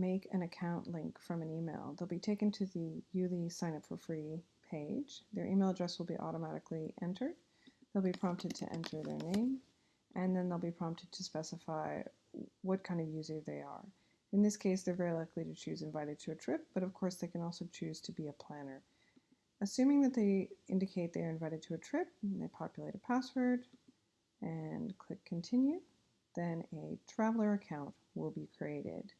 make an account link from an email, they'll be taken to the Yuli sign up for free page. Their email address will be automatically entered. They'll be prompted to enter their name, and then they'll be prompted to specify what kind of user they are. In this case, they're very likely to choose invited to a trip, but of course they can also choose to be a planner. Assuming that they indicate they are invited to a trip, they populate a password and click continue, then a traveler account will be created.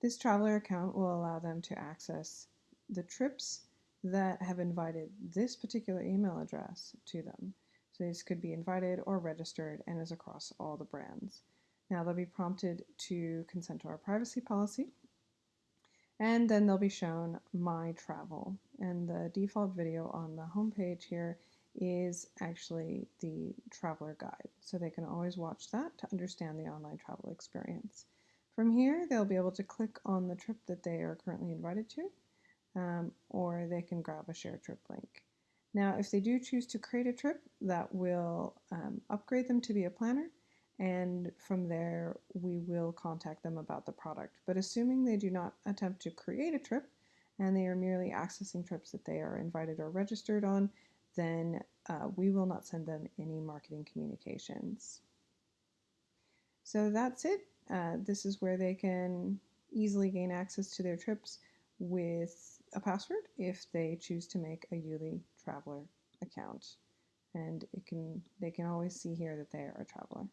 This traveler account will allow them to access the trips that have invited this particular email address to them. So this could be invited or registered and is across all the brands. Now they'll be prompted to consent to our privacy policy and then they'll be shown my travel and the default video on the home page here is actually the traveler guide so they can always watch that to understand the online travel experience. From here they'll be able to click on the trip that they are currently invited to um, or they can grab a share trip link. Now, if they do choose to create a trip, that will um, upgrade them to be a planner, and from there we will contact them about the product. But assuming they do not attempt to create a trip, and they are merely accessing trips that they are invited or registered on, then uh, we will not send them any marketing communications. So that's it. Uh, this is where they can easily gain access to their trips with a password if they choose to make a Yuli Traveler account. And it can they can always see here that they are a traveler.